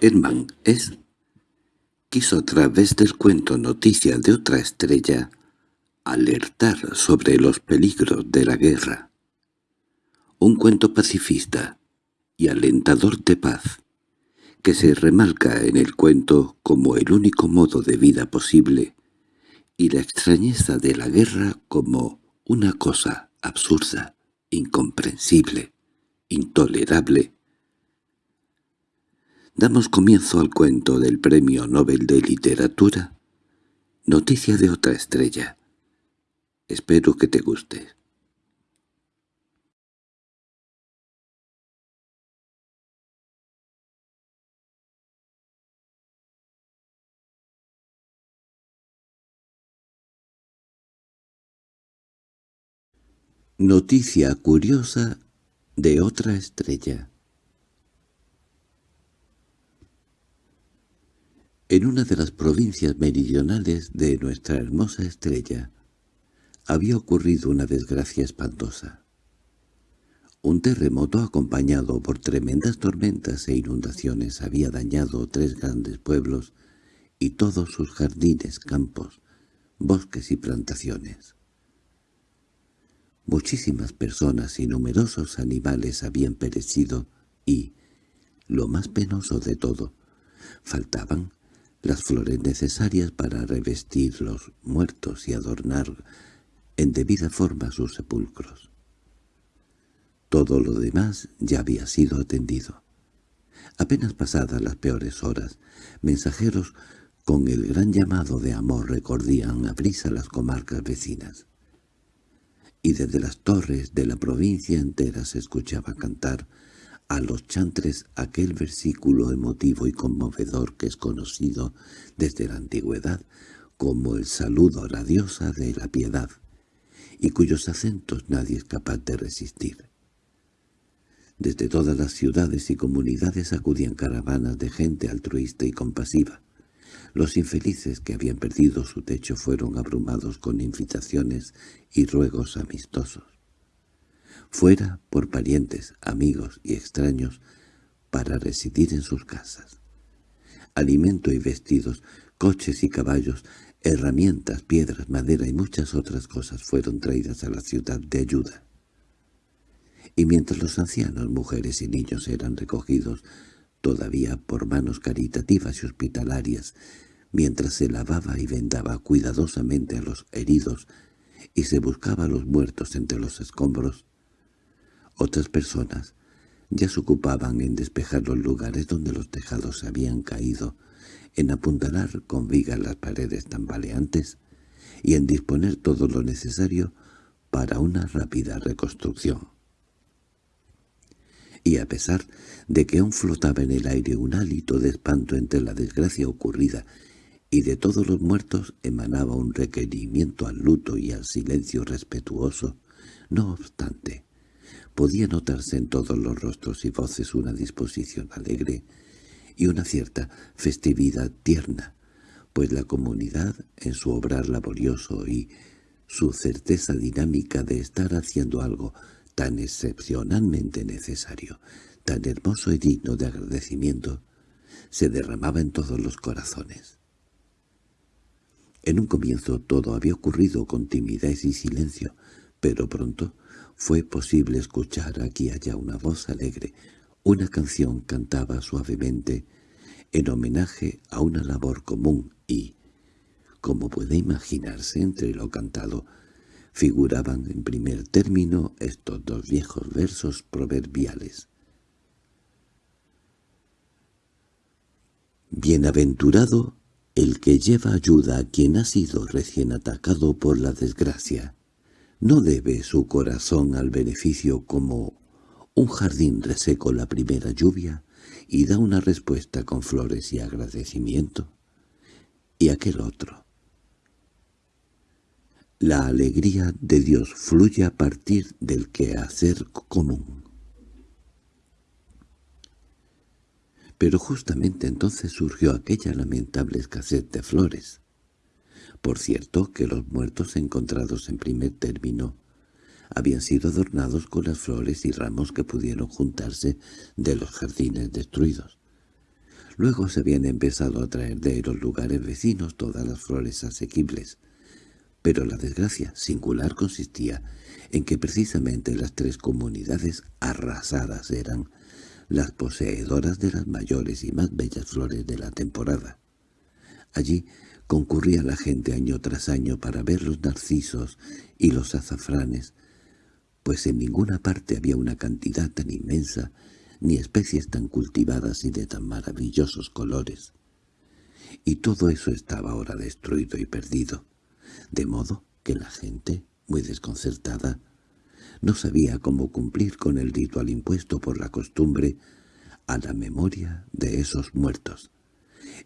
Herman es quiso a través del cuento Noticia de otra estrella alertar sobre los peligros de la guerra. Un cuento pacifista y alentador de paz, que se remarca en el cuento como el único modo de vida posible y la extrañeza de la guerra como una cosa absurda, incomprensible, intolerable. Damos comienzo al cuento del Premio Nobel de Literatura, Noticia de otra estrella, Espero que te guste. Noticia curiosa de otra estrella En una de las provincias meridionales de nuestra hermosa estrella, había ocurrido una desgracia espantosa. Un terremoto acompañado por tremendas tormentas e inundaciones había dañado tres grandes pueblos y todos sus jardines, campos, bosques y plantaciones. Muchísimas personas y numerosos animales habían perecido y, lo más penoso de todo, faltaban las flores necesarias para revestir los muertos y adornar en debida forma sus sepulcros. Todo lo demás ya había sido atendido. Apenas pasadas las peores horas, mensajeros con el gran llamado de amor recordían a prisa las comarcas vecinas. Y desde las torres de la provincia entera se escuchaba cantar a los chantres aquel versículo emotivo y conmovedor que es conocido desde la antigüedad como el saludo a la diosa de la piedad y cuyos acentos nadie es capaz de resistir. Desde todas las ciudades y comunidades acudían caravanas de gente altruista y compasiva. Los infelices que habían perdido su techo fueron abrumados con invitaciones y ruegos amistosos. Fuera por parientes, amigos y extraños para residir en sus casas. Alimento y vestidos, coches y caballos, Herramientas, piedras, madera y muchas otras cosas fueron traídas a la ciudad de ayuda. Y mientras los ancianos, mujeres y niños eran recogidos todavía por manos caritativas y hospitalarias, mientras se lavaba y vendaba cuidadosamente a los heridos y se buscaba a los muertos entre los escombros, otras personas ya se ocupaban en despejar los lugares donde los tejados se habían caído, en apuntalar con vigas las paredes tambaleantes y en disponer todo lo necesario para una rápida reconstrucción. Y a pesar de que aún flotaba en el aire un hálito de espanto entre la desgracia ocurrida y de todos los muertos emanaba un requerimiento al luto y al silencio respetuoso, no obstante, podía notarse en todos los rostros y voces una disposición alegre y una cierta festividad tierna, pues la comunidad, en su obrar laborioso y su certeza dinámica de estar haciendo algo tan excepcionalmente necesario, tan hermoso y digno de agradecimiento, se derramaba en todos los corazones. En un comienzo todo había ocurrido con timidez y silencio, pero pronto fue posible escuchar aquí y allá una voz alegre, una canción cantaba suavemente en homenaje a una labor común y, como puede imaginarse entre lo cantado, figuraban en primer término estos dos viejos versos proverbiales. Bienaventurado el que lleva ayuda a quien ha sido recién atacado por la desgracia. No debe su corazón al beneficio como un jardín reseco la primera lluvia y da una respuesta con flores y agradecimiento. Y aquel otro. La alegría de Dios fluye a partir del quehacer común. Pero justamente entonces surgió aquella lamentable escasez de flores. Por cierto que los muertos encontrados en primer término habían sido adornados con las flores y ramos que pudieron juntarse de los jardines destruidos. Luego se habían empezado a traer de los lugares vecinos todas las flores asequibles. Pero la desgracia singular consistía en que precisamente las tres comunidades arrasadas eran las poseedoras de las mayores y más bellas flores de la temporada. Allí concurría la gente año tras año para ver los narcisos y los azafranes, pues en ninguna parte había una cantidad tan inmensa ni especies tan cultivadas y de tan maravillosos colores. Y todo eso estaba ahora destruido y perdido, de modo que la gente, muy desconcertada, no sabía cómo cumplir con el ritual impuesto por la costumbre a la memoria de esos muertos,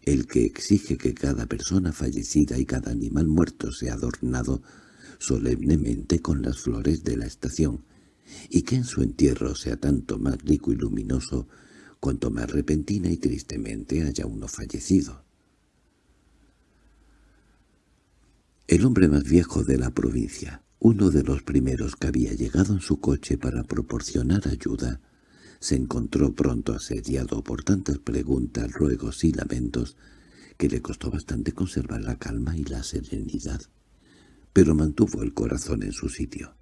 el que exige que cada persona fallecida y cada animal muerto sea adornado solemnemente con las flores de la estación, y que en su entierro sea tanto más rico y luminoso cuanto más repentina y tristemente haya uno fallecido. El hombre más viejo de la provincia, uno de los primeros que había llegado en su coche para proporcionar ayuda, se encontró pronto asediado por tantas preguntas, ruegos y lamentos que le costó bastante conservar la calma y la serenidad, pero mantuvo el corazón en su sitio.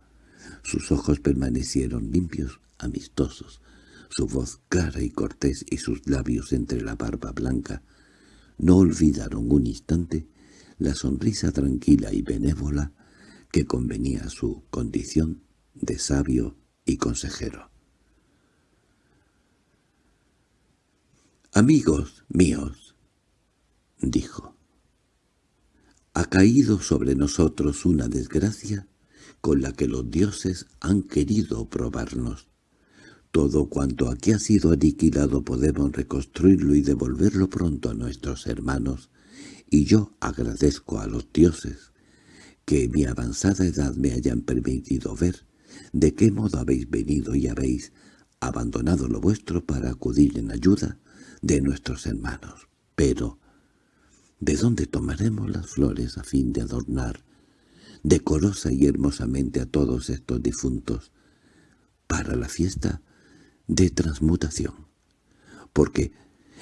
Sus ojos permanecieron limpios, amistosos, su voz clara y cortés y sus labios entre la barba blanca no olvidaron un instante la sonrisa tranquila y benévola que convenía a su condición de sabio y consejero. «Amigos míos», dijo, «ha caído sobre nosotros una desgracia con la que los dioses han querido probarnos. Todo cuanto aquí ha sido aniquilado podemos reconstruirlo y devolverlo pronto a nuestros hermanos, y yo agradezco a los dioses que mi avanzada edad me hayan permitido ver de qué modo habéis venido y habéis abandonado lo vuestro para acudir en ayuda de nuestros hermanos. Pero, ¿de dónde tomaremos las flores a fin de adornar decorosa y hermosamente a todos estos difuntos para la fiesta de transmutación? Porque,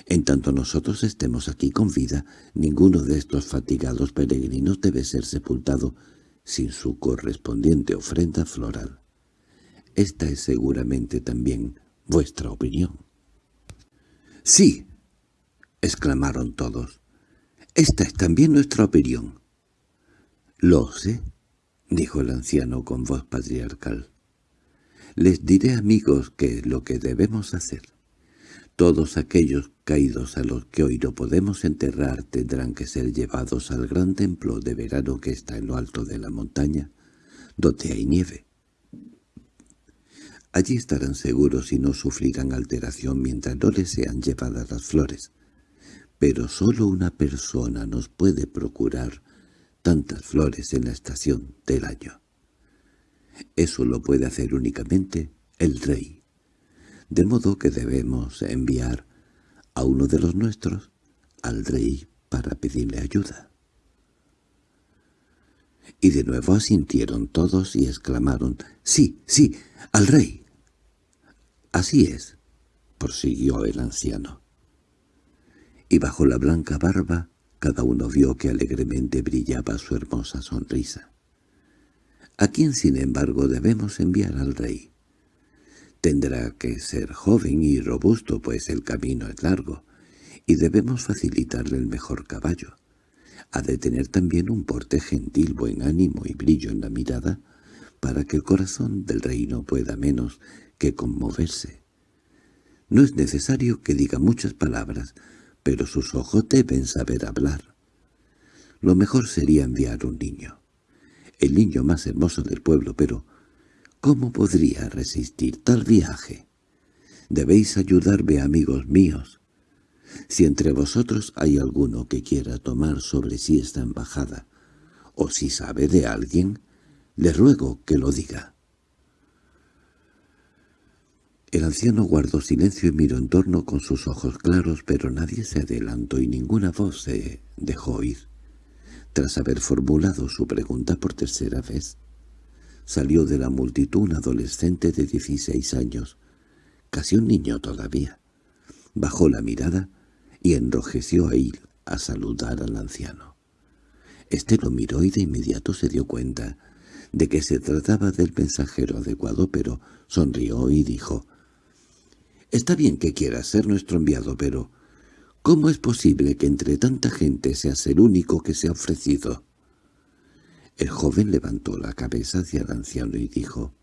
en tanto nosotros estemos aquí con vida, ninguno de estos fatigados peregrinos debe ser sepultado sin su correspondiente ofrenda floral. Esta es seguramente también vuestra opinión. —¡Sí! —exclamaron todos. —Esta es también nuestra opinión. —Lo sé —dijo el anciano con voz patriarcal. —Les diré, amigos, qué es lo que debemos hacer. Todos aquellos caídos a los que hoy no podemos enterrar tendrán que ser llevados al gran templo de verano que está en lo alto de la montaña, donde hay nieve. Allí estarán seguros y no sufrirán alteración mientras no les sean llevadas las flores. Pero solo una persona nos puede procurar tantas flores en la estación del año. Eso lo puede hacer únicamente el rey de modo que debemos enviar a uno de los nuestros al rey para pedirle ayuda. Y de nuevo asintieron todos y exclamaron, «¡Sí, sí, al rey!» «Así es», prosiguió el anciano. Y bajo la blanca barba cada uno vio que alegremente brillaba su hermosa sonrisa. ¿A quién, sin embargo, debemos enviar al rey? Tendrá que ser joven y robusto, pues el camino es largo, y debemos facilitarle el mejor caballo. Ha de tener también un porte gentil, buen ánimo y brillo en la mirada, para que el corazón del reino pueda menos que conmoverse. No es necesario que diga muchas palabras, pero sus ojos deben saber hablar. Lo mejor sería enviar un niño. El niño más hermoso del pueblo, pero ¿Cómo podría resistir tal viaje? Debéis ayudarme, amigos míos. Si entre vosotros hay alguno que quiera tomar sobre sí esta embajada, o si sabe de alguien, le ruego que lo diga. El anciano guardó silencio y miró en torno con sus ojos claros, pero nadie se adelantó y ninguna voz se dejó oír. Tras haber formulado su pregunta por tercera vez, Salió de la multitud un adolescente de dieciséis años, casi un niño todavía. Bajó la mirada y enrojeció a ir a saludar al anciano. Este lo miró y de inmediato se dio cuenta de que se trataba del mensajero adecuado, pero sonrió y dijo, «Está bien que quieras ser nuestro enviado, pero ¿cómo es posible que entre tanta gente seas el único que se ha ofrecido?» El joven levantó la cabeza hacia el anciano y dijo,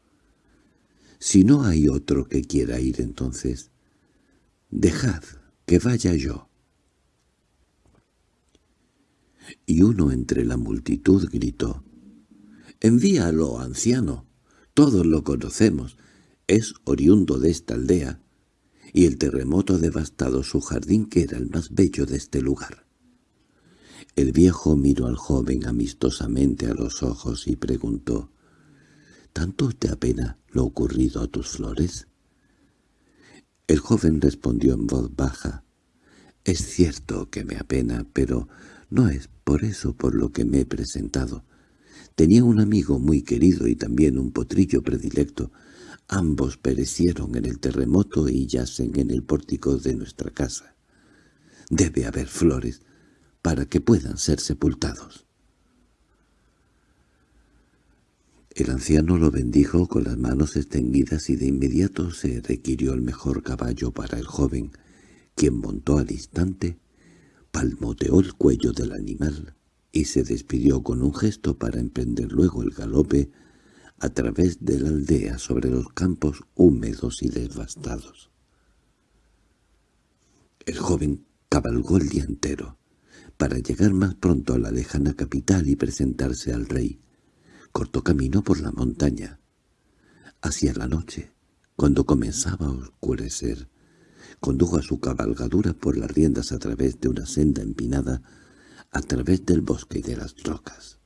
«Si no hay otro que quiera ir entonces, dejad que vaya yo». Y uno entre la multitud gritó, «Envíalo, anciano, todos lo conocemos, es oriundo de esta aldea, y el terremoto ha devastado su jardín que era el más bello de este lugar». El viejo miró al joven amistosamente a los ojos y preguntó, «¿Tanto te apena lo ocurrido a tus flores?» El joven respondió en voz baja, «Es cierto que me apena, pero no es por eso por lo que me he presentado. Tenía un amigo muy querido y también un potrillo predilecto. Ambos perecieron en el terremoto y yacen en el pórtico de nuestra casa. Debe haber flores para que puedan ser sepultados. El anciano lo bendijo con las manos extendidas y de inmediato se requirió el mejor caballo para el joven, quien montó al instante palmoteó el cuello del animal y se despidió con un gesto para emprender luego el galope a través de la aldea sobre los campos húmedos y devastados. El joven cabalgó el día entero, para llegar más pronto a la lejana capital y presentarse al rey. Cortó camino por la montaña. Hacia la noche, cuando comenzaba a oscurecer, Condujo a su cabalgadura por las riendas a través de una senda empinada, a través del bosque y de las rocas.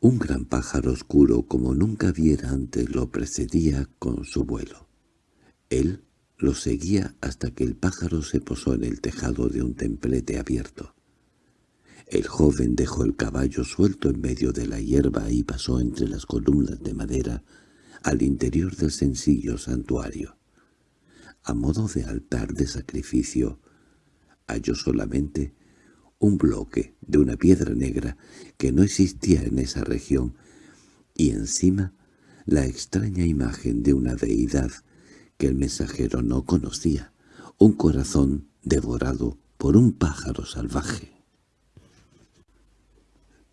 Un gran pájaro oscuro como nunca viera antes lo precedía con su vuelo. Él lo seguía hasta que el pájaro se posó en el tejado de un templete abierto. El joven dejó el caballo suelto en medio de la hierba y pasó entre las columnas de madera al interior del sencillo santuario. A modo de altar de sacrificio, halló solamente un bloque de una piedra negra que no existía en esa región, y encima la extraña imagen de una deidad que el mensajero no conocía, un corazón devorado por un pájaro salvaje.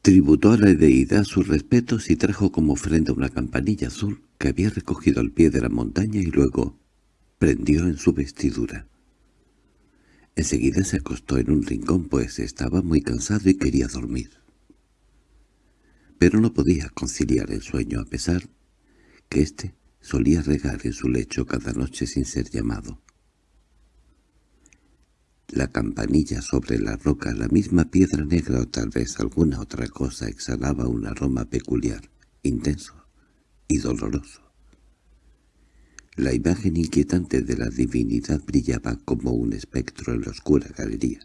Tributó a la deidad sus respetos y trajo como ofrenda una campanilla azul que había recogido al pie de la montaña y luego prendió en su vestidura. Enseguida se acostó en un rincón pues estaba muy cansado y quería dormir. Pero no podía conciliar el sueño a pesar que éste solía regar en su lecho cada noche sin ser llamado. La campanilla sobre la roca, la misma piedra negra o tal vez alguna otra cosa exhalaba un aroma peculiar, intenso y doloroso. La imagen inquietante de la divinidad brillaba como un espectro en la oscura galería,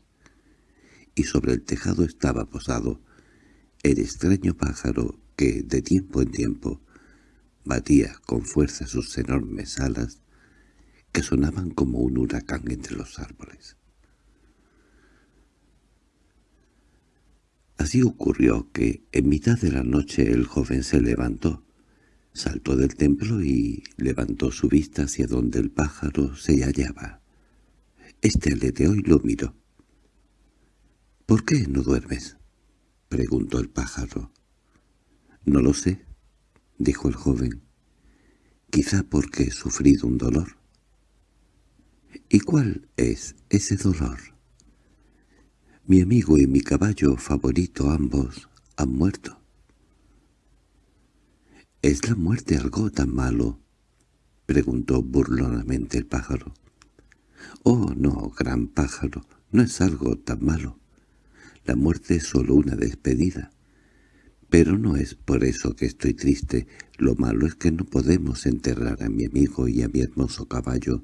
y sobre el tejado estaba posado el extraño pájaro que, de tiempo en tiempo, batía con fuerza sus enormes alas que sonaban como un huracán entre los árboles. Así ocurrió que, en mitad de la noche, el joven se levantó, Saltó del templo y levantó su vista hacia donde el pájaro se hallaba. Este aleteó y lo miró. —¿Por qué no duermes? —preguntó el pájaro. —No lo sé —dijo el joven—. Quizá porque he sufrido un dolor. —¿Y cuál es ese dolor? Mi amigo y mi caballo favorito ambos han muerto. —¿Es la muerte algo tan malo? —preguntó burlonamente el pájaro. —Oh, no, gran pájaro, no es algo tan malo. La muerte es solo una despedida. Pero no es por eso que estoy triste. Lo malo es que no podemos enterrar a mi amigo y a mi hermoso caballo,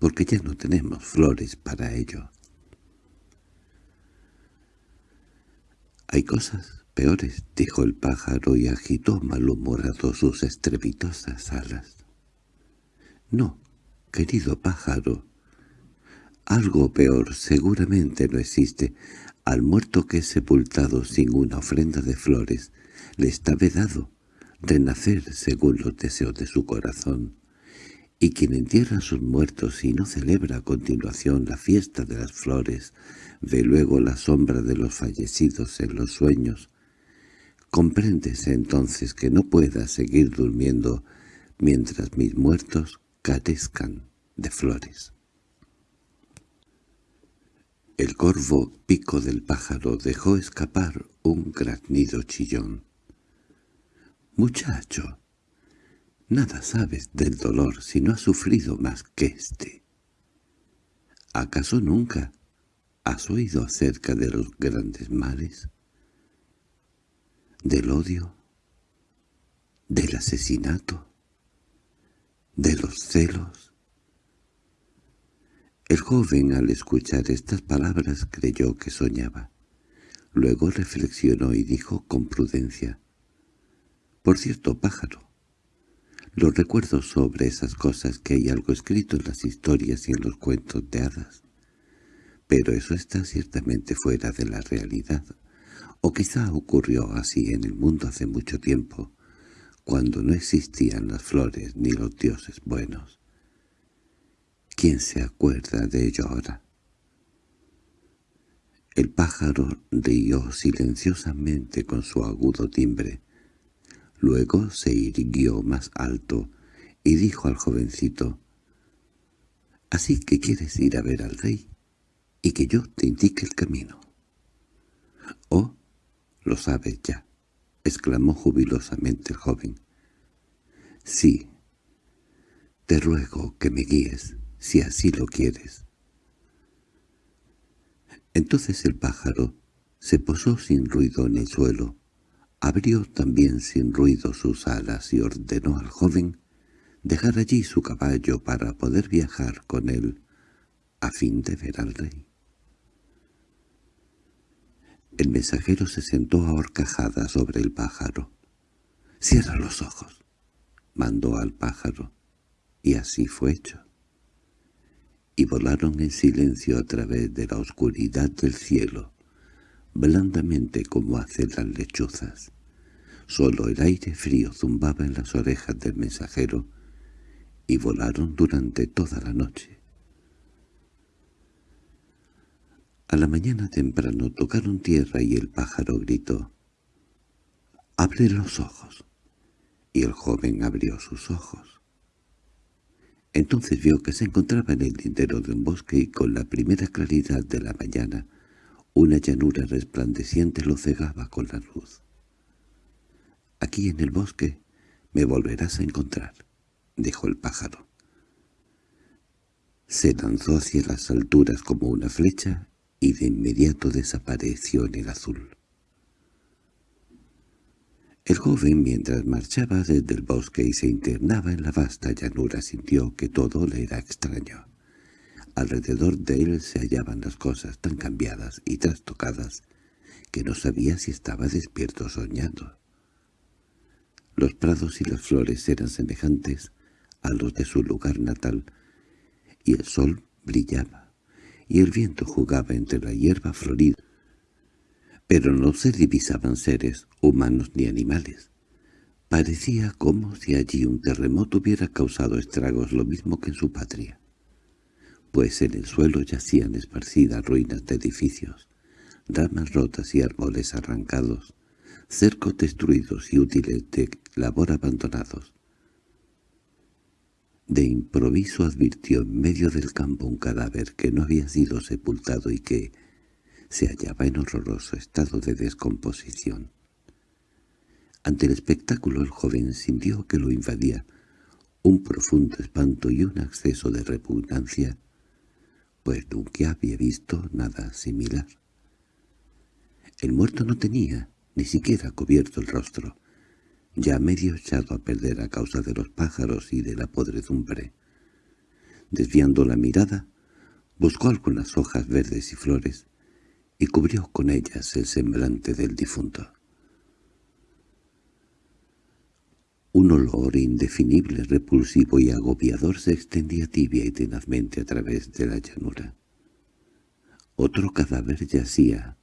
porque ya no tenemos flores para ello. Hay cosas peores —dijo el pájaro y agitó malhumorado sus estrepitosas alas. —No, querido pájaro, algo peor seguramente no existe. Al muerto que es sepultado sin una ofrenda de flores, le está vedado renacer según los deseos de su corazón. Y quien entierra sus muertos y no celebra a continuación la fiesta de las flores, ve luego la sombra de los fallecidos en los sueños. Compréndese entonces que no pueda seguir durmiendo mientras mis muertos carezcan de flores. El corvo pico del pájaro dejó escapar un graznido chillón. «Muchacho, nada sabes del dolor si no has sufrido más que éste. ¿Acaso nunca has oído acerca de los grandes males? ¿Del odio? ¿Del asesinato? ¿De los celos? El joven al escuchar estas palabras creyó que soñaba. Luego reflexionó y dijo con prudencia, «Por cierto, pájaro, los recuerdos sobre esas cosas que hay algo escrito en las historias y en los cuentos de hadas. Pero eso está ciertamente fuera de la realidad, o quizá ocurrió así en el mundo hace mucho tiempo, cuando no existían las flores ni los dioses buenos. ¿Quién se acuerda de ello ahora? El pájaro rió silenciosamente con su agudo timbre. Luego se irguió más alto y dijo al jovencito, «¿Así que quieres ir a ver al rey y que yo te indique el camino?» «Oh, lo sabes ya», exclamó jubilosamente el joven. «Sí, te ruego que me guíes» si así lo quieres. Entonces el pájaro se posó sin ruido en el suelo, abrió también sin ruido sus alas y ordenó al joven dejar allí su caballo para poder viajar con él a fin de ver al rey. El mensajero se sentó a horcajada sobre el pájaro. «Cierra los ojos», mandó al pájaro, y así fue hecho y volaron en silencio a través de la oscuridad del cielo, blandamente como hacen las lechuzas. Solo el aire frío zumbaba en las orejas del mensajero, y volaron durante toda la noche. A la mañana temprano tocaron tierra y el pájaro gritó, «¡Abre los ojos!» Y el joven abrió sus ojos. Entonces vio que se encontraba en el lindero de un bosque y con la primera claridad de la mañana una llanura resplandeciente lo cegaba con la luz. «Aquí en el bosque me volverás a encontrar», dijo el pájaro. Se lanzó hacia las alturas como una flecha y de inmediato desapareció en el azul. El joven, mientras marchaba desde el bosque y se internaba en la vasta llanura, sintió que todo le era extraño. Alrededor de él se hallaban las cosas tan cambiadas y trastocadas que no sabía si estaba despierto o soñando. Los prados y las flores eran semejantes a los de su lugar natal, y el sol brillaba, y el viento jugaba entre la hierba florida pero no se divisaban seres, humanos ni animales. Parecía como si allí un terremoto hubiera causado estragos lo mismo que en su patria, pues en el suelo yacían esparcidas ruinas de edificios, ramas rotas y árboles arrancados, cercos destruidos y útiles de labor abandonados. De improviso advirtió en medio del campo un cadáver que no había sido sepultado y que, se hallaba en horroroso estado de descomposición. Ante el espectáculo el joven sintió que lo invadía un profundo espanto y un acceso de repugnancia, pues nunca había visto nada similar. El muerto no tenía ni siquiera cubierto el rostro, ya medio echado a perder a causa de los pájaros y de la podredumbre. Desviando la mirada, buscó algunas hojas verdes y flores, y cubrió con ellas el semblante del difunto. Un olor indefinible, repulsivo y agobiador se extendía tibia y tenazmente a través de la llanura. Otro cadáver yacía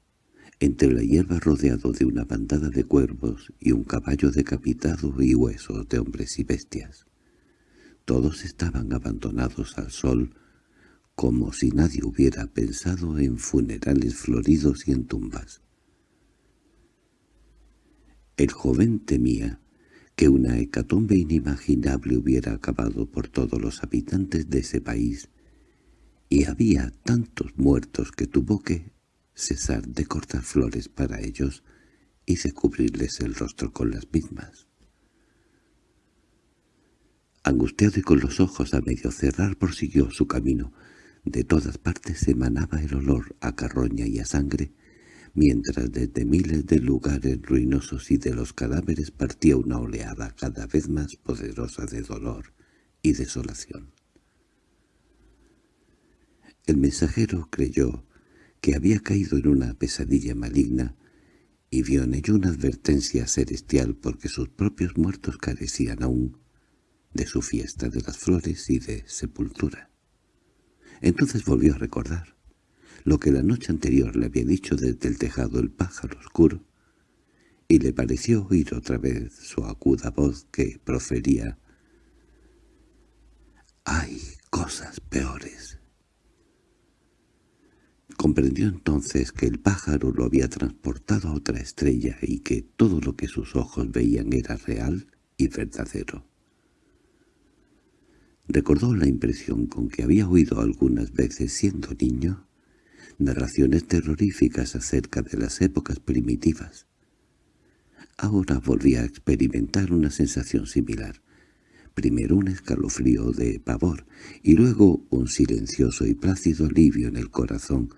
entre la hierba rodeado de una bandada de cuervos y un caballo decapitado y huesos de hombres y bestias. Todos estaban abandonados al sol, como si nadie hubiera pensado en funerales floridos y en tumbas. El joven temía que una hecatombe inimaginable hubiera acabado por todos los habitantes de ese país, y había tantos muertos que tuvo que cesar de cortar flores para ellos y de cubrirles el rostro con las mismas. Angustiado y con los ojos a medio cerrar prosiguió su camino. De todas partes emanaba el olor a carroña y a sangre, mientras desde miles de lugares ruinosos y de los cadáveres partía una oleada cada vez más poderosa de dolor y desolación. El mensajero creyó que había caído en una pesadilla maligna y vio en ello una advertencia celestial porque sus propios muertos carecían aún de su fiesta de las flores y de sepultura. Entonces volvió a recordar lo que la noche anterior le había dicho desde el tejado el pájaro oscuro, y le pareció oír otra vez su aguda voz que profería «¡Hay cosas peores!». Comprendió entonces que el pájaro lo había transportado a otra estrella y que todo lo que sus ojos veían era real y verdadero. Recordó la impresión con que había oído algunas veces siendo niño narraciones terroríficas acerca de las épocas primitivas. Ahora volvía a experimentar una sensación similar, primero un escalofrío de pavor y luego un silencioso y plácido alivio en el corazón,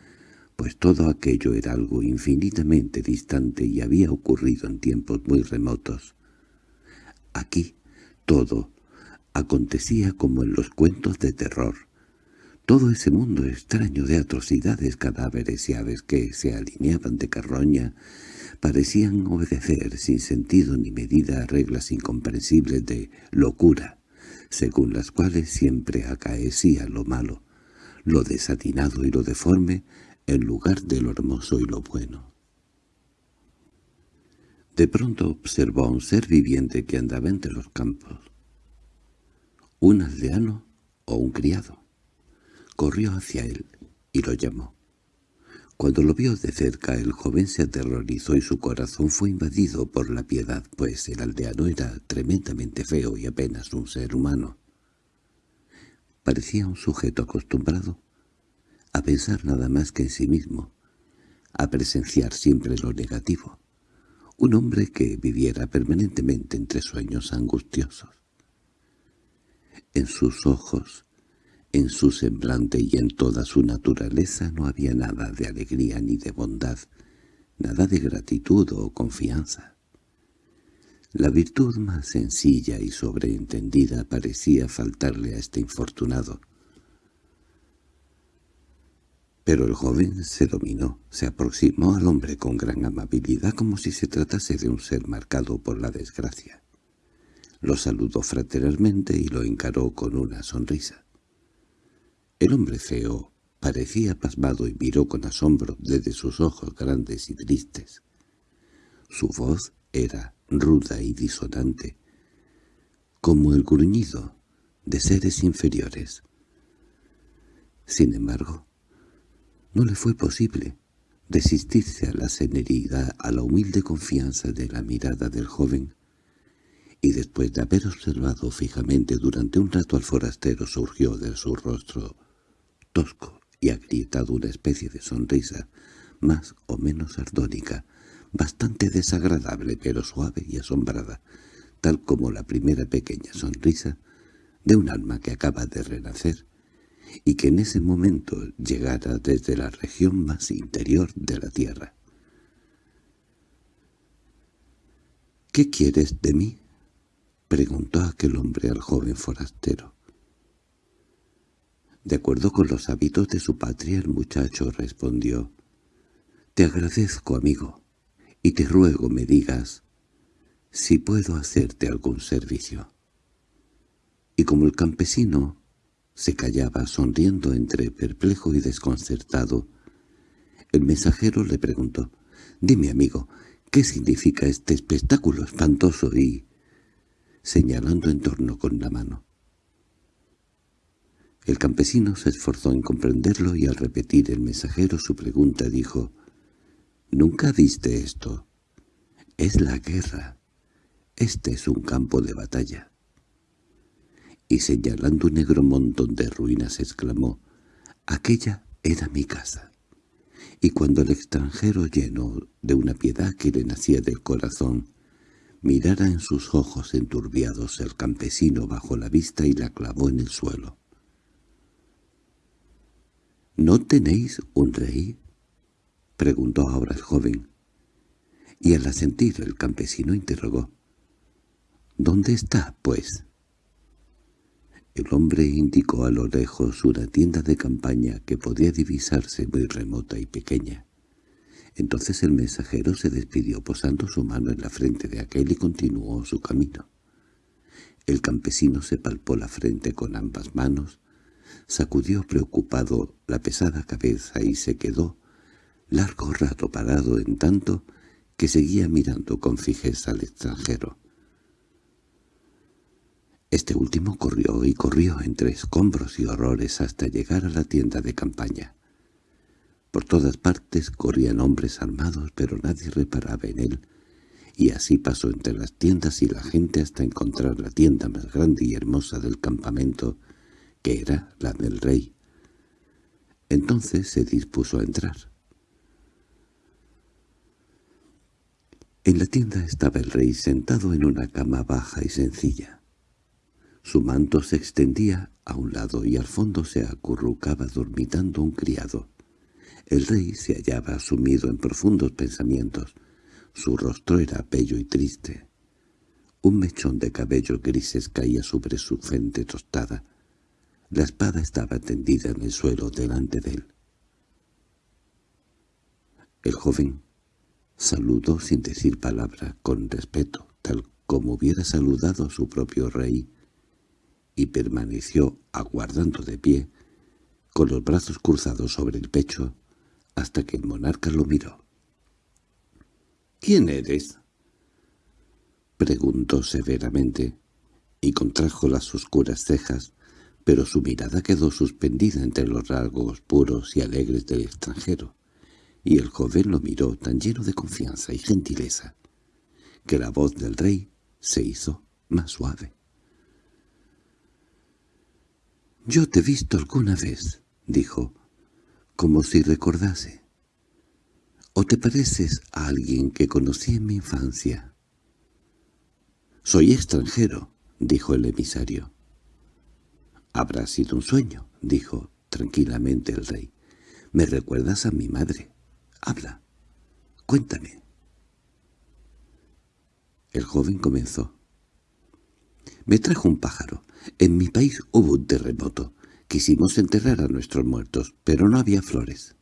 pues todo aquello era algo infinitamente distante y había ocurrido en tiempos muy remotos. Aquí todo acontecía como en los cuentos de terror. Todo ese mundo extraño de atrocidades, cadáveres y aves que se alineaban de carroña parecían obedecer sin sentido ni medida a reglas incomprensibles de locura, según las cuales siempre acaecía lo malo, lo desatinado y lo deforme en lugar de lo hermoso y lo bueno. De pronto observó a un ser viviente que andaba entre los campos. Un aldeano o un criado. Corrió hacia él y lo llamó. Cuando lo vio de cerca el joven se aterrorizó y su corazón fue invadido por la piedad, pues el aldeano era tremendamente feo y apenas un ser humano. Parecía un sujeto acostumbrado a pensar nada más que en sí mismo, a presenciar siempre lo negativo, un hombre que viviera permanentemente entre sueños angustiosos. En sus ojos en su semblante y en toda su naturaleza no había nada de alegría ni de bondad, nada de gratitud o confianza. La virtud más sencilla y sobreentendida parecía faltarle a este infortunado. Pero el joven se dominó, se aproximó al hombre con gran amabilidad como si se tratase de un ser marcado por la desgracia. Lo saludó fraternalmente y lo encaró con una sonrisa. El hombre feo parecía pasmado y miró con asombro desde sus ojos grandes y tristes. Su voz era ruda y disonante, como el gruñido de seres inferiores. Sin embargo, no le fue posible resistirse a la serenidad, a la humilde confianza de la mirada del joven, y después de haber observado fijamente durante un rato al forastero surgió de su rostro tosco y agrietado una especie de sonrisa, más o menos ardónica, bastante desagradable pero suave y asombrada, tal como la primera pequeña sonrisa de un alma que acaba de renacer y que en ese momento llegara desde la región más interior de la tierra. —¿Qué quieres de mí? —preguntó aquel hombre al joven forastero. De acuerdo con los hábitos de su patria, el muchacho respondió, «Te agradezco, amigo, y te ruego me digas si puedo hacerte algún servicio. Y como el campesino se callaba sonriendo entre perplejo y desconcertado, el mensajero le preguntó, «Dime, amigo, ¿qué significa este espectáculo espantoso?» y señalando en torno con la mano. El campesino se esforzó en comprenderlo y al repetir el mensajero su pregunta dijo, «¿Nunca viste esto? Es la guerra. Este es un campo de batalla». Y señalando un negro montón de ruinas exclamó, «Aquella era mi casa». Y cuando el extranjero lleno de una piedad que le nacía del corazón, mirara en sus ojos enturbiados el campesino bajo la vista y la clavó en el suelo. —¿No tenéis un rey? —preguntó ahora el joven. Y al asentir el campesino interrogó. —¿Dónde está, pues? El hombre indicó a lo lejos una tienda de campaña que podía divisarse muy remota y pequeña. Entonces el mensajero se despidió posando su mano en la frente de aquel y continuó su camino. El campesino se palpó la frente con ambas manos sacudió preocupado la pesada cabeza y se quedó largo rato parado en tanto que seguía mirando con fijeza al extranjero. Este último corrió y corrió entre escombros y horrores hasta llegar a la tienda de campaña. Por todas partes corrían hombres armados, pero nadie reparaba en él, y así pasó entre las tiendas y la gente hasta encontrar la tienda más grande y hermosa del campamento, que era la del rey. Entonces se dispuso a entrar. En la tienda estaba el rey sentado en una cama baja y sencilla. Su manto se extendía a un lado y al fondo se acurrucaba dormitando un criado. El rey se hallaba sumido en profundos pensamientos. Su rostro era bello y triste. Un mechón de cabellos grises caía sobre su frente tostada. La espada estaba tendida en el suelo delante de él. El joven saludó sin decir palabra, con respeto, tal como hubiera saludado a su propio rey, y permaneció aguardando de pie, con los brazos cruzados sobre el pecho, hasta que el monarca lo miró. —¿Quién eres? —preguntó severamente, y contrajo las oscuras cejas, pero su mirada quedó suspendida entre los rasgos puros y alegres del extranjero, y el joven lo miró tan lleno de confianza y gentileza, que la voz del rey se hizo más suave. «Yo te he visto alguna vez», dijo, como si recordase. «¿O te pareces a alguien que conocí en mi infancia?» «Soy extranjero», dijo el emisario. —Habrá sido un sueño —dijo tranquilamente el rey. —Me recuerdas a mi madre. Habla. Cuéntame. El joven comenzó. Me trajo un pájaro. En mi país hubo un terremoto. Quisimos enterrar a nuestros muertos, pero no había flores.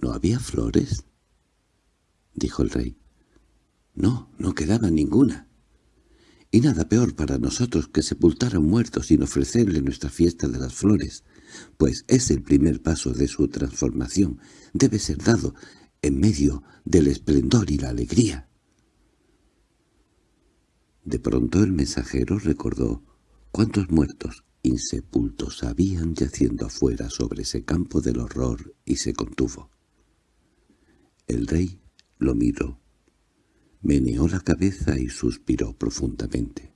—¿No había flores? —dijo el rey. —No, no quedaba ninguna y nada peor para nosotros que sepultar a un muerto sin ofrecerle nuestra fiesta de las flores, pues es el primer paso de su transformación, debe ser dado en medio del esplendor y la alegría. De pronto el mensajero recordó cuántos muertos insepultos habían yaciendo afuera sobre ese campo del horror y se contuvo. El rey lo miró Meneó la cabeza y suspiró profundamente.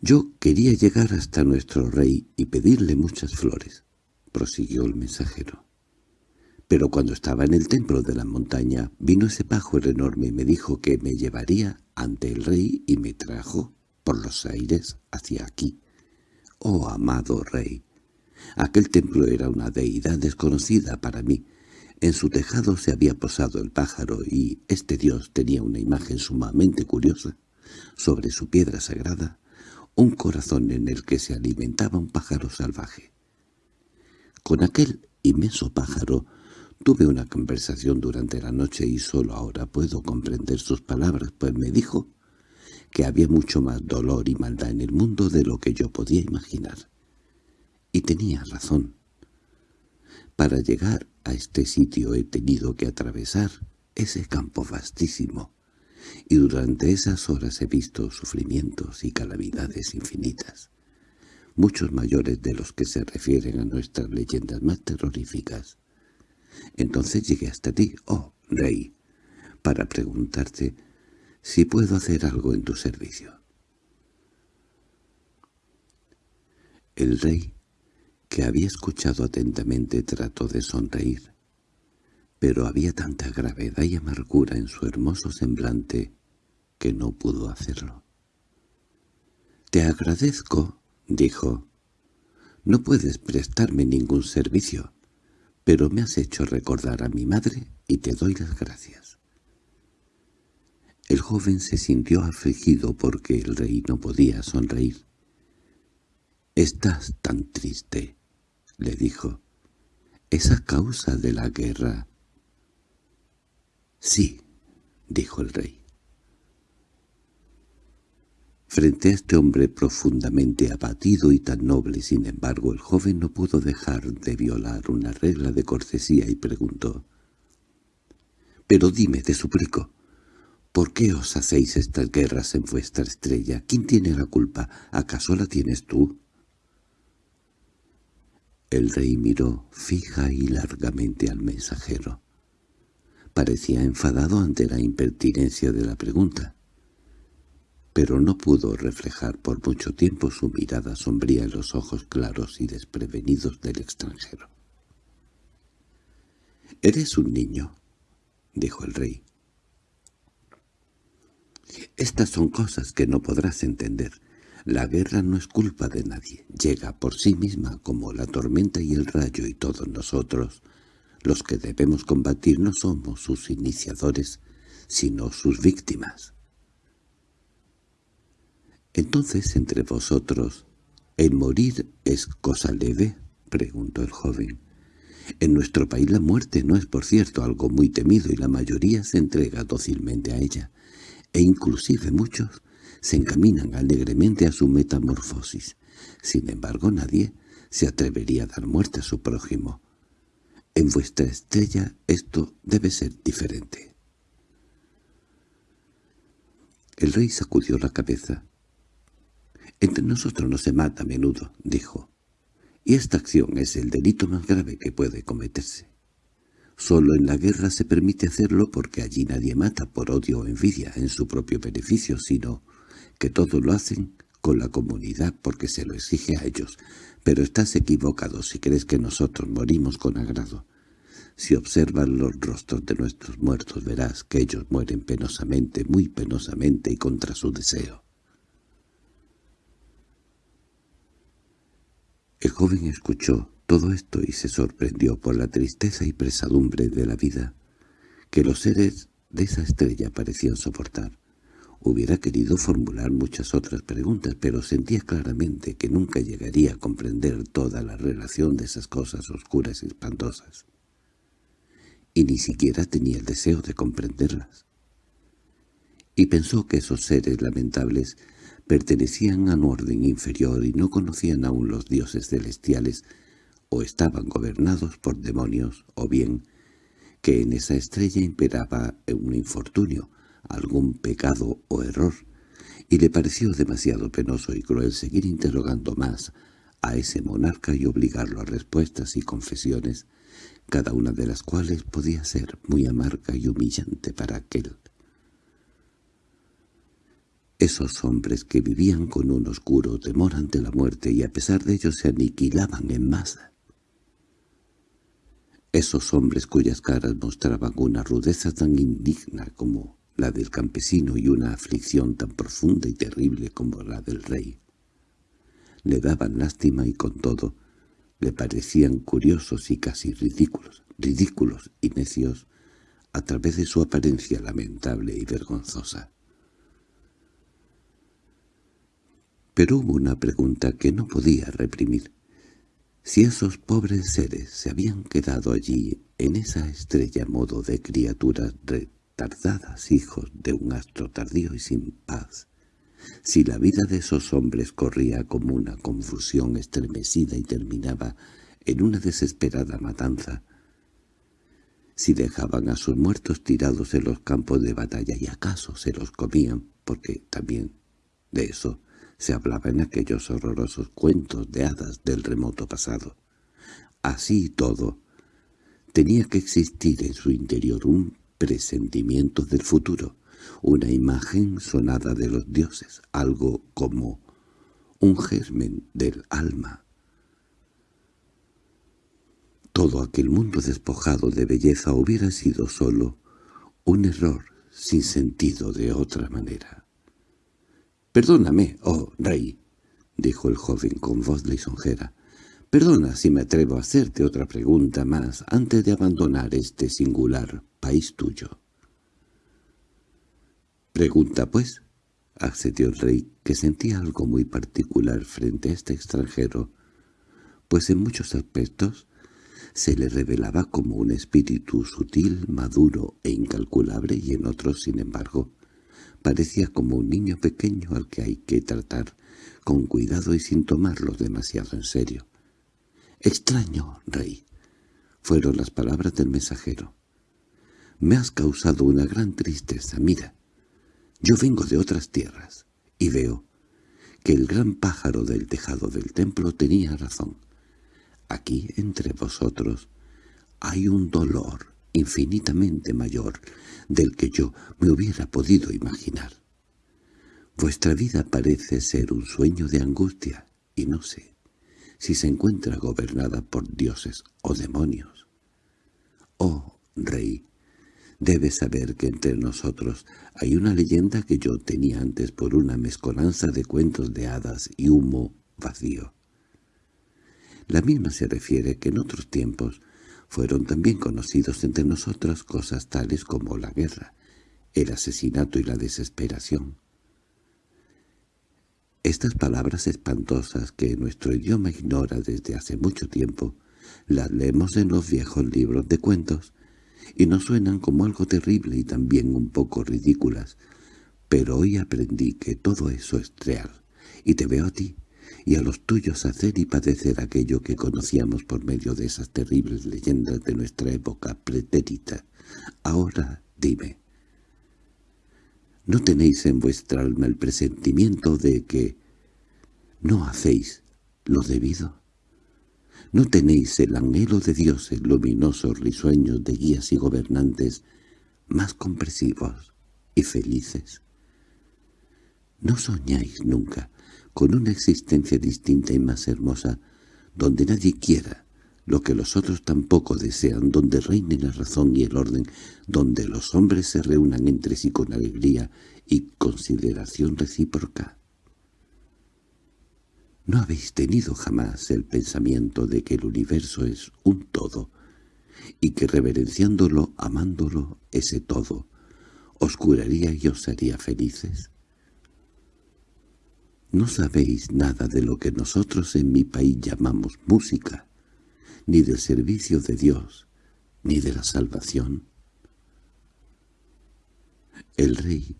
«Yo quería llegar hasta nuestro rey y pedirle muchas flores», prosiguió el mensajero. «Pero cuando estaba en el templo de la montaña, vino ese pájaro enorme y me dijo que me llevaría ante el rey y me trajo por los aires hacia aquí. ¡Oh, amado rey! Aquel templo era una deidad desconocida para mí, en su tejado se había posado el pájaro y este dios tenía una imagen sumamente curiosa. Sobre su piedra sagrada, un corazón en el que se alimentaba un pájaro salvaje. Con aquel inmenso pájaro Tuve una conversación durante la noche y solo ahora puedo comprender sus palabras, pues me dijo que había mucho más dolor y maldad en el mundo de lo que yo podía imaginar. Y tenía razón. Para llegar a este sitio he tenido que atravesar ese campo vastísimo, y durante esas horas he visto sufrimientos y calamidades infinitas, muchos mayores de los que se refieren a nuestras leyendas más terroríficas. Entonces llegué hasta ti, oh rey, para preguntarte si puedo hacer algo en tu servicio. El rey, que había escuchado atentamente, trató de sonreír, pero había tanta gravedad y amargura en su hermoso semblante que no pudo hacerlo. «Te agradezco», dijo. «No puedes prestarme ningún servicio, pero me has hecho recordar a mi madre y te doy las gracias». El joven se sintió afligido porque el rey no podía sonreír. «Estás tan triste», le dijo. «¿Es a causa de la guerra?» «Sí», dijo el rey. Frente a este hombre profundamente abatido y tan noble, sin embargo, el joven no pudo dejar de violar una regla de cortesía y preguntó. «Pero dime, te suplico, ¿por qué os hacéis estas guerras en vuestra estrella? ¿Quién tiene la culpa? ¿Acaso la tienes tú?» El rey miró fija y largamente al mensajero. Parecía enfadado ante la impertinencia de la pregunta pero no pudo reflejar por mucho tiempo su mirada sombría en los ojos claros y desprevenidos del extranjero. «Eres un niño», dijo el rey. «Estas son cosas que no podrás entender. La guerra no es culpa de nadie. Llega por sí misma como la tormenta y el rayo y todos nosotros. Los que debemos combatir no somos sus iniciadores, sino sus víctimas». —Entonces, entre vosotros, ¿el morir es cosa leve? —preguntó el joven. En nuestro país la muerte no es, por cierto, algo muy temido y la mayoría se entrega dócilmente a ella, e inclusive muchos se encaminan alegremente a su metamorfosis. Sin embargo, nadie se atrevería a dar muerte a su prójimo. En vuestra estrella esto debe ser diferente. El rey sacudió la cabeza. Entre nosotros no se mata a menudo, dijo, y esta acción es el delito más grave que puede cometerse. Solo en la guerra se permite hacerlo porque allí nadie mata por odio o envidia en su propio beneficio, sino que todos lo hacen con la comunidad porque se lo exige a ellos. Pero estás equivocado si crees que nosotros morimos con agrado. Si observas los rostros de nuestros muertos verás que ellos mueren penosamente, muy penosamente y contra su deseo. El joven escuchó todo esto y se sorprendió por la tristeza y pesadumbre de la vida que los seres de esa estrella parecían soportar. Hubiera querido formular muchas otras preguntas, pero sentía claramente que nunca llegaría a comprender toda la relación de esas cosas oscuras y espantosas. Y ni siquiera tenía el deseo de comprenderlas. Y pensó que esos seres lamentables pertenecían a un orden inferior y no conocían aún los dioses celestiales, o estaban gobernados por demonios, o bien que en esa estrella imperaba un infortunio, algún pecado o error, y le pareció demasiado penoso y cruel seguir interrogando más a ese monarca y obligarlo a respuestas y confesiones, cada una de las cuales podía ser muy amarga y humillante para aquel. Esos hombres que vivían con un oscuro temor ante la muerte y a pesar de ello se aniquilaban en masa. Esos hombres cuyas caras mostraban una rudeza tan indigna como la del campesino y una aflicción tan profunda y terrible como la del rey. Le daban lástima y con todo le parecían curiosos y casi ridículos, ridículos y necios a través de su apariencia lamentable y vergonzosa. Pero hubo una pregunta que no podía reprimir. Si esos pobres seres se habían quedado allí, en esa estrella modo de criaturas retardadas, hijos de un astro tardío y sin paz, si la vida de esos hombres corría como una confusión estremecida y terminaba en una desesperada matanza, si dejaban a sus muertos tirados en los campos de batalla y acaso se los comían, porque también de eso se hablaba en aquellos horrorosos cuentos de hadas del remoto pasado. Así todo, tenía que existir en su interior un presentimiento del futuro, una imagen sonada de los dioses, algo como un germen del alma. Todo aquel mundo despojado de belleza hubiera sido solo un error sin sentido de otra manera. «Perdóname, oh rey», dijo el joven con voz lisonjera. «Perdona si me atrevo a hacerte otra pregunta más antes de abandonar este singular país tuyo». «Pregunta, pues», accedió el rey, que sentía algo muy particular frente a este extranjero, pues en muchos aspectos se le revelaba como un espíritu sutil, maduro e incalculable y en otros, sin embargo, Parecía como un niño pequeño al que hay que tratar con cuidado y sin tomarlo demasiado en serio. «Extraño, rey», fueron las palabras del mensajero. «Me has causado una gran tristeza. Mira, yo vengo de otras tierras y veo que el gran pájaro del tejado del templo tenía razón. Aquí, entre vosotros, hay un dolor infinitamente mayor del que yo me hubiera podido imaginar. Vuestra vida parece ser un sueño de angustia, y no sé si se encuentra gobernada por dioses o demonios. Oh, rey, debes saber que entre nosotros hay una leyenda que yo tenía antes por una mezcolanza de cuentos de hadas y humo vacío. La misma se refiere que en otros tiempos fueron también conocidos entre nosotros cosas tales como la guerra, el asesinato y la desesperación. Estas palabras espantosas que nuestro idioma ignora desde hace mucho tiempo, las leemos en los viejos libros de cuentos, y nos suenan como algo terrible y también un poco ridículas, pero hoy aprendí que todo eso es real, y te veo a ti, y a los tuyos hacer y padecer aquello que conocíamos por medio de esas terribles leyendas de nuestra época pretérita. Ahora dime, ¿no tenéis en vuestra alma el presentimiento de que no hacéis lo debido? ¿No tenéis el anhelo de dioses luminosos risueños de guías y gobernantes más compresivos y felices? ¿No soñáis nunca con una existencia distinta y más hermosa, donde nadie quiera lo que los otros tampoco desean, donde reine la razón y el orden, donde los hombres se reúnan entre sí con alegría y consideración recíproca. ¿No habéis tenido jamás el pensamiento de que el universo es un todo, y que reverenciándolo, amándolo, ese todo, os curaría y os haría felices? No sabéis nada de lo que nosotros en mi país llamamos música, ni del servicio de Dios, ni de la salvación. El rey,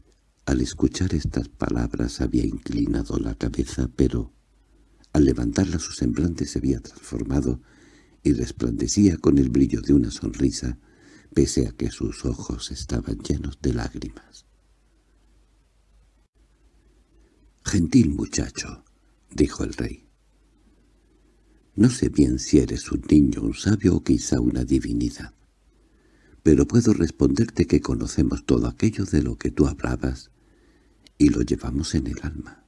al escuchar estas palabras, había inclinado la cabeza, pero al levantarla su semblante se había transformado y resplandecía con el brillo de una sonrisa, pese a que sus ojos estaban llenos de lágrimas. «Gentil muchacho», dijo el rey. «No sé bien si eres un niño, un sabio o quizá una divinidad, pero puedo responderte que conocemos todo aquello de lo que tú hablabas y lo llevamos en el alma.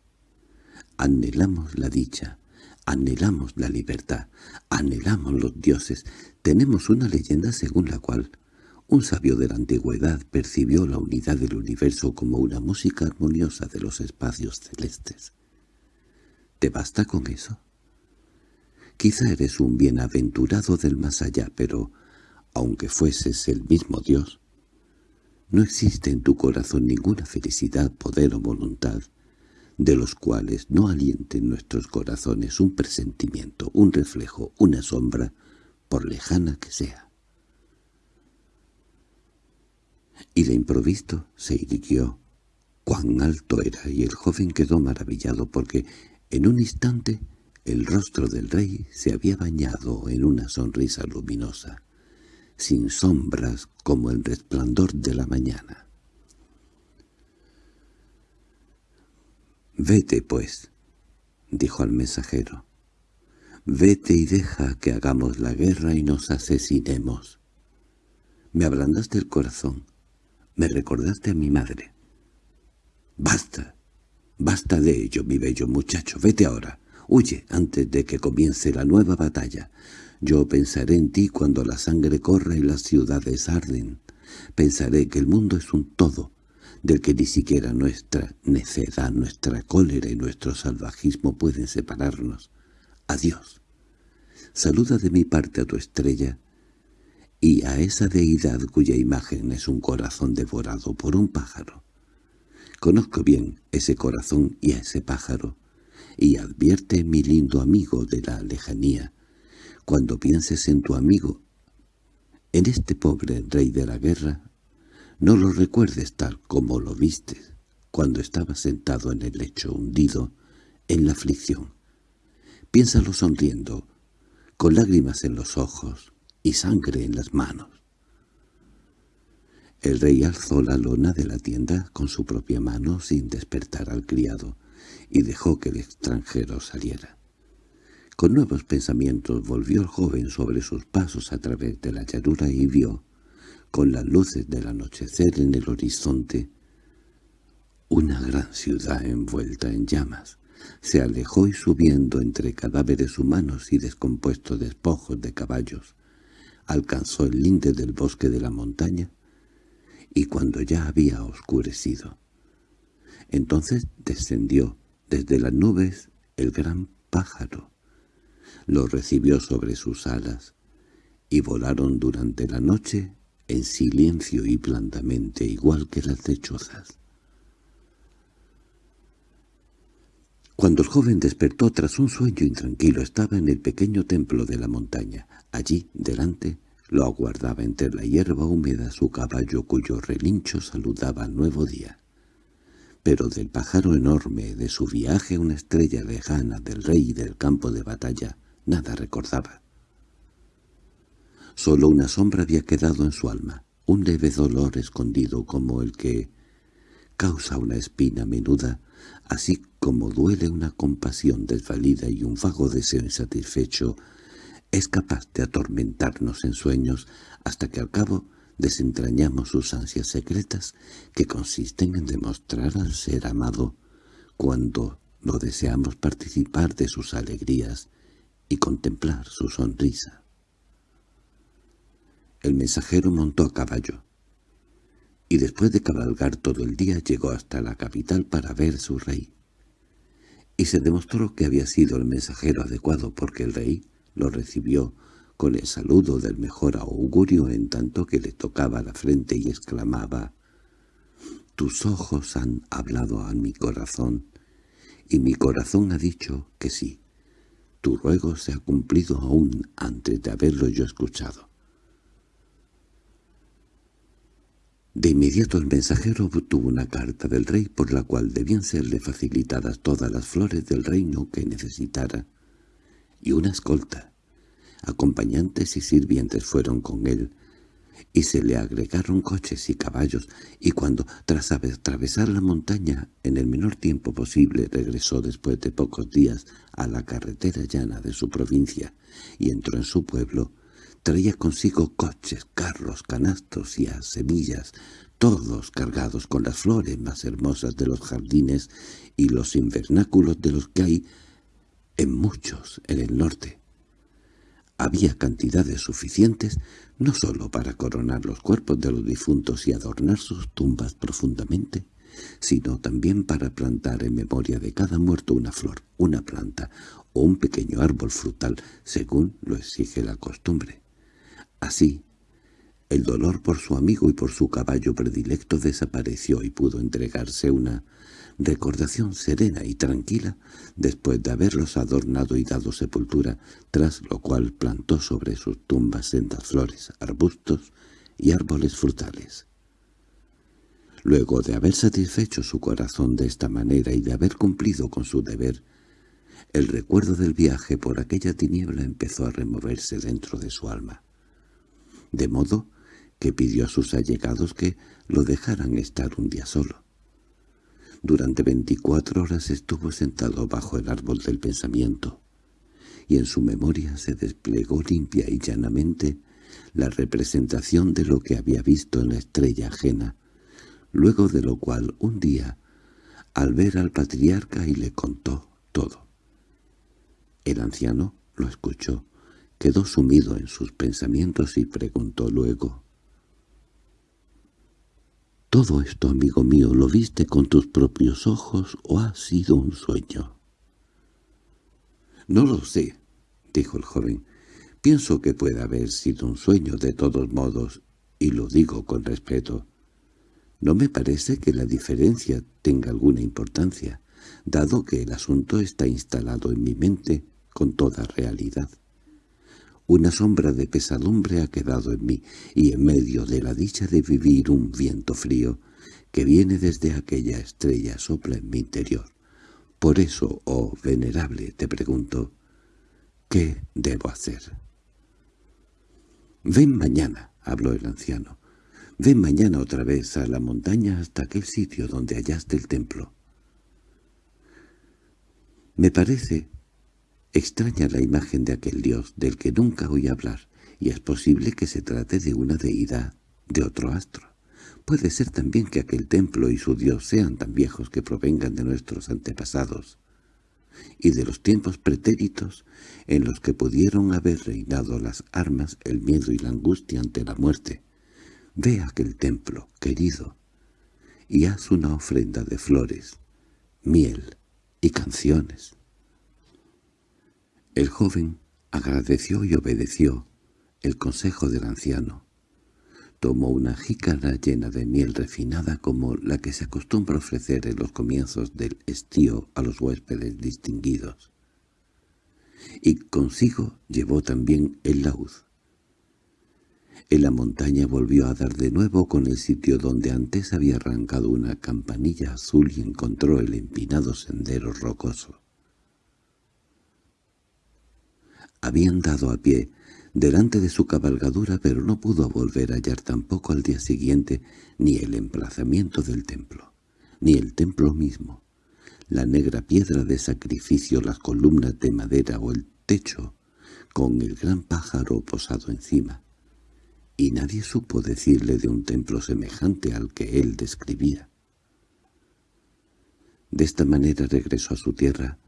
Anhelamos la dicha, anhelamos la libertad, anhelamos los dioses. Tenemos una leyenda según la cual un sabio de la antigüedad percibió la unidad del universo como una música armoniosa de los espacios celestes. ¿Te basta con eso? Quizá eres un bienaventurado del más allá, pero, aunque fueses el mismo Dios, no existe en tu corazón ninguna felicidad, poder o voluntad, de los cuales no alienten nuestros corazones un presentimiento, un reflejo, una sombra, por lejana que sea. Y de improviso se irguió cuán alto era y el joven quedó maravillado porque en un instante el rostro del rey se había bañado en una sonrisa luminosa, sin sombras como el resplandor de la mañana. «Vete, pues», dijo al mensajero. «Vete y deja que hagamos la guerra y nos asesinemos. Me ablandaste el corazón, me recordaste a mi madre. Basta, basta de ello, mi bello muchacho, vete ahora, huye antes de que comience la nueva batalla. Yo pensaré en ti cuando la sangre corra y las ciudades arden. Pensaré que el mundo es un todo, del que ni siquiera nuestra necedad, nuestra cólera y nuestro salvajismo pueden separarnos. Adiós. Saluda de mi parte a tu estrella y a esa deidad cuya imagen es un corazón devorado por un pájaro. Conozco bien ese corazón y a ese pájaro, y advierte mi lindo amigo de la lejanía, cuando pienses en tu amigo, en este pobre rey de la guerra, no lo recuerdes tal como lo vistes cuando estaba sentado en el lecho hundido en la aflicción. Piénsalo sonriendo, con lágrimas en los ojos y sangre en las manos. El rey alzó la lona de la tienda con su propia mano sin despertar al criado y dejó que el extranjero saliera. Con nuevos pensamientos volvió el joven sobre sus pasos a través de la llanura y vio, con las luces del anochecer en el horizonte, una gran ciudad envuelta en llamas. Se alejó y subiendo entre cadáveres humanos y descompuestos despojos de caballos, alcanzó el linde del bosque de la montaña, y cuando ya había oscurecido, entonces descendió desde las nubes el gran pájaro, lo recibió sobre sus alas, y volaron durante la noche en silencio y blandamente igual que las lechuzas. Cuando el joven despertó tras un sueño intranquilo estaba en el pequeño templo de la montaña. Allí, delante, lo aguardaba entre la hierba húmeda su caballo cuyo relincho saludaba al nuevo día. Pero del pájaro enorme, de su viaje una estrella lejana, del rey del campo de batalla, nada recordaba. Solo una sombra había quedado en su alma, un leve dolor escondido como el que causa una espina menuda, así como duele una compasión desvalida y un vago deseo insatisfecho, es capaz de atormentarnos en sueños hasta que al cabo desentrañamos sus ansias secretas que consisten en demostrar al ser amado cuando lo deseamos participar de sus alegrías y contemplar su sonrisa. El mensajero montó a caballo, y después de cabalgar todo el día llegó hasta la capital para ver su rey. Y se demostró que había sido el mensajero adecuado porque el rey lo recibió con el saludo del mejor augurio en tanto que le tocaba la frente y exclamaba «Tus ojos han hablado a mi corazón, y mi corazón ha dicho que sí. Tu ruego se ha cumplido aún antes de haberlo yo escuchado». De inmediato el mensajero obtuvo una carta del rey por la cual debían serle facilitadas todas las flores del reino que necesitara, y una escolta. Acompañantes y sirvientes fueron con él, y se le agregaron coches y caballos, y cuando, tras atravesar la montaña en el menor tiempo posible, regresó después de pocos días a la carretera llana de su provincia, y entró en su pueblo, Traía consigo coches, carros, canastos y a semillas, todos cargados con las flores más hermosas de los jardines y los invernáculos de los que hay en muchos en el norte. Había cantidades suficientes no sólo para coronar los cuerpos de los difuntos y adornar sus tumbas profundamente, sino también para plantar en memoria de cada muerto una flor, una planta o un pequeño árbol frutal, según lo exige la costumbre. Así, el dolor por su amigo y por su caballo predilecto desapareció y pudo entregarse una recordación serena y tranquila después de haberlos adornado y dado sepultura, tras lo cual plantó sobre sus tumbas sendas flores, arbustos y árboles frutales. Luego de haber satisfecho su corazón de esta manera y de haber cumplido con su deber, el recuerdo del viaje por aquella tiniebla empezó a removerse dentro de su alma. De modo que pidió a sus allegados que lo dejaran estar un día solo. Durante veinticuatro horas estuvo sentado bajo el árbol del pensamiento, y en su memoria se desplegó limpia y llanamente la representación de lo que había visto en la estrella ajena, luego de lo cual un día, al ver al patriarca y le contó todo. El anciano lo escuchó, quedó sumido en sus pensamientos y preguntó luego, ¿Todo esto, amigo mío, lo viste con tus propios ojos o ha sido un sueño? No lo sé, dijo el joven. Pienso que puede haber sido un sueño de todos modos, y lo digo con respeto. No me parece que la diferencia tenga alguna importancia, dado que el asunto está instalado en mi mente con toda realidad. Una sombra de pesadumbre ha quedado en mí, y en medio de la dicha de vivir un viento frío que viene desde aquella estrella sopla en mi interior. Por eso, oh venerable, te pregunto, ¿qué debo hacer? «Ven mañana», habló el anciano. «Ven mañana otra vez a la montaña hasta aquel sitio donde hallaste el templo». Me parece Extraña la imagen de aquel dios del que nunca oí hablar, y es posible que se trate de una deidad de otro astro. Puede ser también que aquel templo y su dios sean tan viejos que provengan de nuestros antepasados, y de los tiempos pretéritos en los que pudieron haber reinado las armas, el miedo y la angustia ante la muerte. Ve aquel templo, querido, y haz una ofrenda de flores, miel y canciones. El joven agradeció y obedeció el consejo del anciano. Tomó una jícara llena de miel refinada como la que se acostumbra ofrecer en los comienzos del estío a los huéspedes distinguidos. Y consigo llevó también el laúd. En la montaña volvió a dar de nuevo con el sitio donde antes había arrancado una campanilla azul y encontró el empinado sendero rocoso. Habían dado a pie delante de su cabalgadura, pero no pudo volver a hallar tampoco al día siguiente ni el emplazamiento del templo, ni el templo mismo, la negra piedra de sacrificio, las columnas de madera o el techo, con el gran pájaro posado encima. Y nadie supo decirle de un templo semejante al que él describía. De esta manera regresó a su tierra,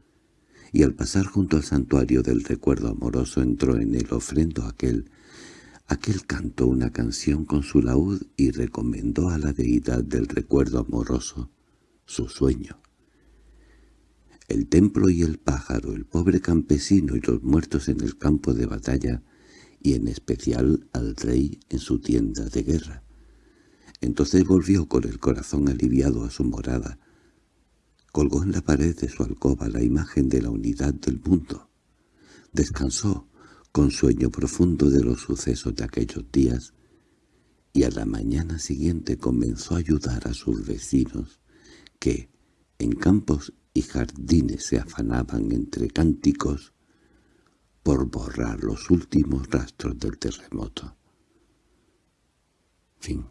y al pasar junto al santuario del recuerdo amoroso entró en el ofrendo aquel. Aquel cantó una canción con su laúd y recomendó a la deidad del recuerdo amoroso su sueño. El templo y el pájaro, el pobre campesino y los muertos en el campo de batalla, y en especial al rey en su tienda de guerra. Entonces volvió con el corazón aliviado a su morada, Colgó en la pared de su alcoba la imagen de la unidad del mundo. Descansó con sueño profundo de los sucesos de aquellos días y a la mañana siguiente comenzó a ayudar a sus vecinos que, en campos y jardines se afanaban entre cánticos por borrar los últimos rastros del terremoto. Fin